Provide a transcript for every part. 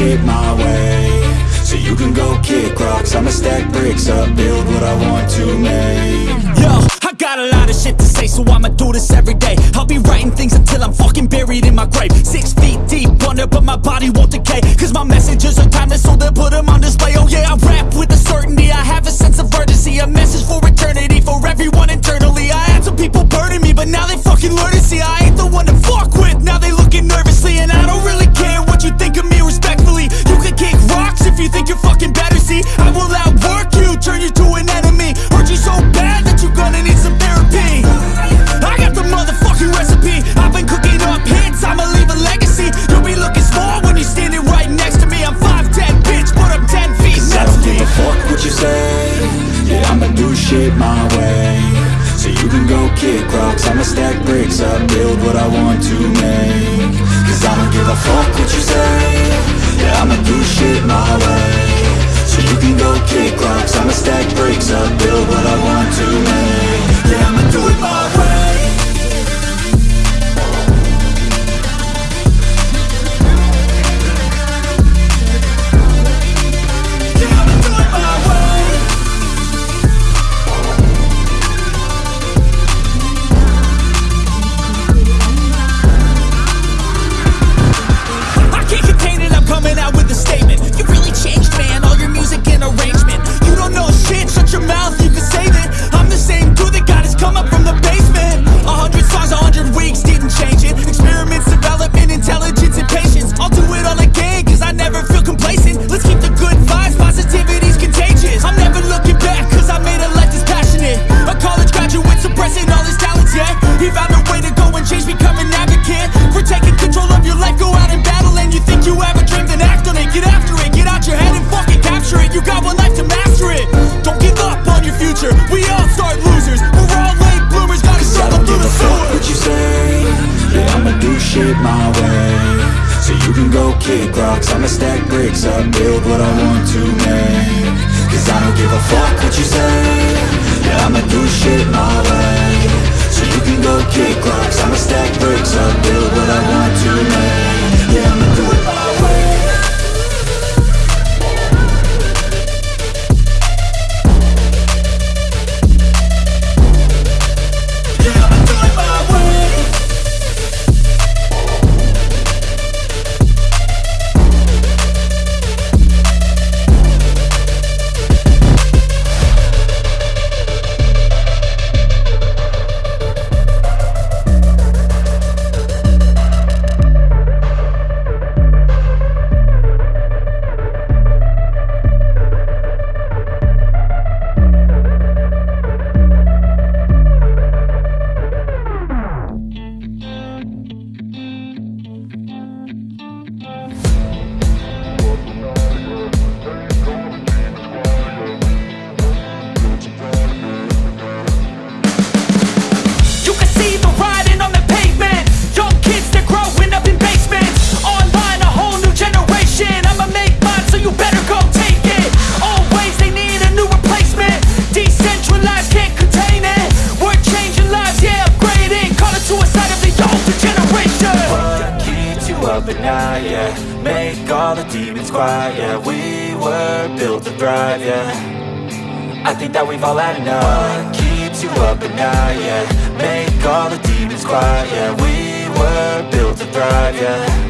shit my way. So you can go kick rocks. I'ma stack bricks up, build what I want to make. Yo, I got a lot of shit to say So I'ma do this every day. I'll be writing things until I'm fucking buried in my grave. Six feet deep under, but my body won't decay Cause my messages are timeless So they'll put them on display. Oh yeah, I rap with a certainty. I have a sense of urgency A message for eternity For everyone internally. I had some people burning me But now they fucking learn to see. I ain't the one to fuck with Now they all the demons quiet, yeah We were built to thrive, yeah. I think that we've all had enough. What keeps you up at night, yeah? Make all the demons quiet, yeah. We were built to thrive, yeah.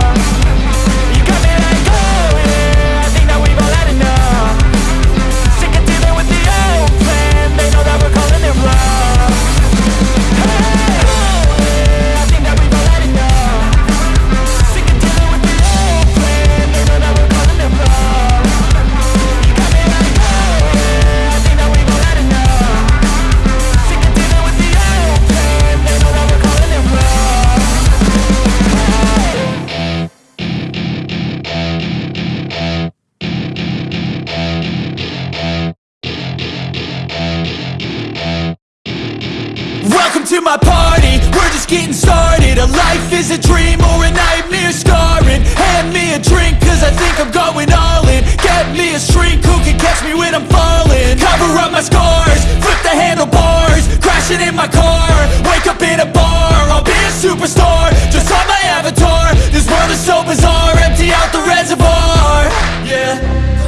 me when I'm falling. Cover up my scars, flip the handlebars Crashing in my car, wake up in a bar I'll be a superstar, just on my avatar This world is so bizarre, empty out the reservoir. Yeah.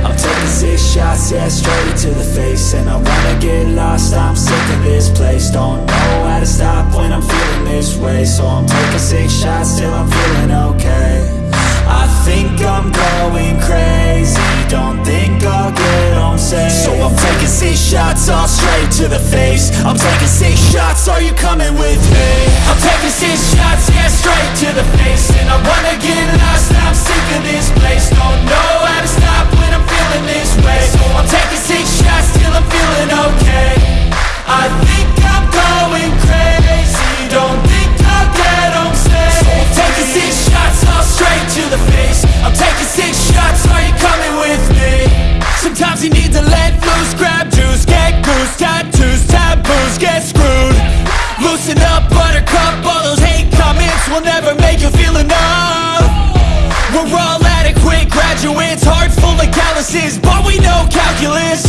I'm taking six shots, yeah, straight to the face. And I wanna get lost, I'm sick of this place. Don't know how to stop when I'm feeling this way. So I'm taking six shots till I'm feeling okay I think I'm going crazy. Don't think I'll get home safe. So I'm taking six shots, all straight to the face. I'm taking six shots, are you coming with me? I'm taking six shots, yeah, straight to the face. And I wanna get lost, I'm sick of this place. Don't know how to stop when I'm feeling this way. So I'm taking six shots of But we know calculus.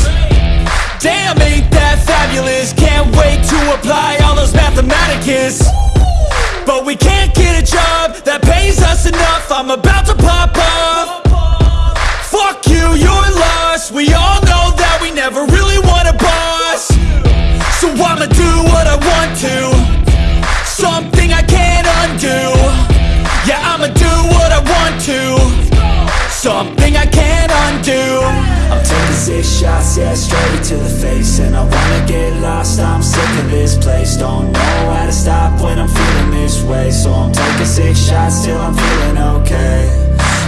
Damn, ain't that fabulous. Can't wait to apply all those mathematicus. But we can't get a job that pays us enough. I'm about to pop off Fuck you, you're place. Don't know how to stop when I'm feeling this way. So I'm taking six shots till I'm feeling okay.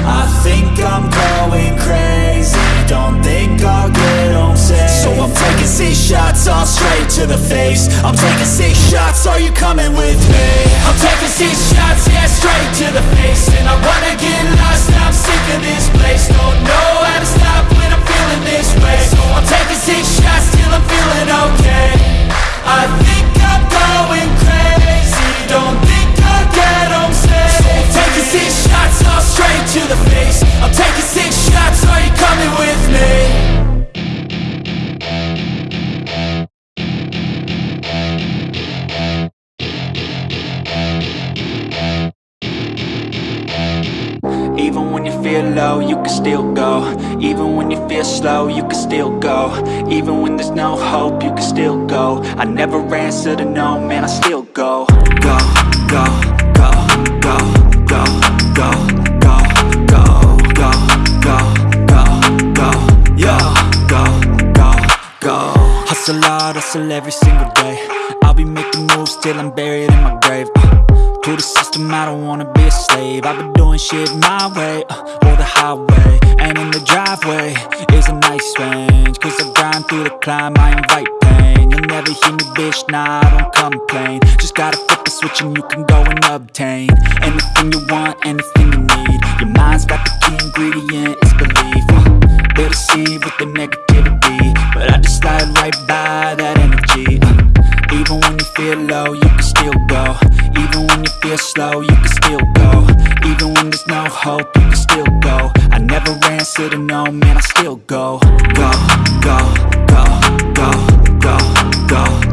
I think I'm going crazy. Don't think I'll get home safe. So I'm taking six shots, all straight to the face. I'm taking six shots, are you coming with me? I'm taking six shots, yeah, straight to the face. And I wanna get lost, I'm sick of this place. Don't know how to stop when I'm feeling this way. So I'm taking six shots till I'm feeling okay never answer to no, man, I still go Go, go, go, go, go, go, go, go, go, go, go, go, go, go, Hustle hard, hustle every single day I'll be making moves till I'm buried in my grave uh. To the system, I don't wanna be a slave I've been doing shit my way, uh, or the highway And in the driveway is a nice range Cause I grind through the climb, I invite pain You'll never hear me, bitch, nah, I don't complain. Just gotta flip the switch and you can go and obtain Anything you want, anything you need. Your mind's got the key ingredient, it's belief. Uh, They deceive with the negativity But I just slide right by that energy. Uh, even when you feel low, you can still go. Even when you feel slow, you can still go. Even when there's no hope, you can still go. I never answer to no, man, I still go, go, go, go, go, go, go,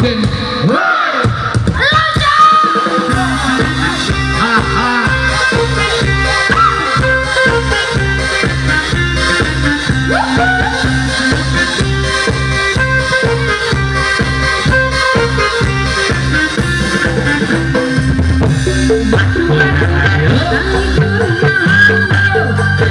something right. What you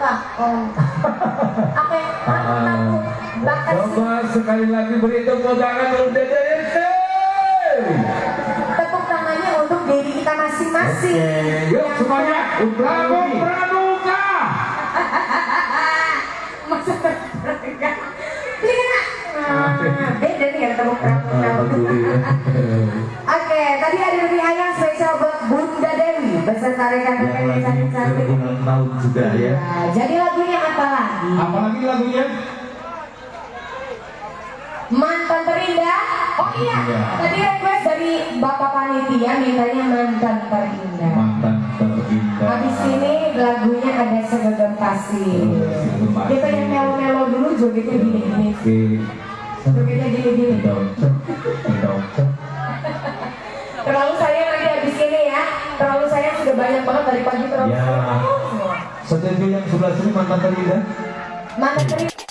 Oh. Ah. Coba sekali lagi beri tepuk tangan untuk Ente. tepuk tangannya untuk diri kita masing-masing. Yuk Yang semuanya, Prabu Pramuka. Masa terperangkap. Lihat. Nah, beda nih ya tepuk tangan. Juga ya. Nah, jadi lagunya apa lagi? Apalagi lagunya? Mantan terindah. Oh iya, Iya. tadi request dari Bapak Panitia mintanya mantan terindah. Mantan terindah. Habis ini lagunya ada Segenggam Kasih. Kita yang melo-melo dulu jogetnya gini-gini. Oke. Jogetnya gini-gini. Terlalu sayang lagi habis ini ya. Terlalu sayang sudah banyak banget dari pagi terlalu Ya. sayang. Setuju yang sebelah sini mantan terindah? Mantan terindah.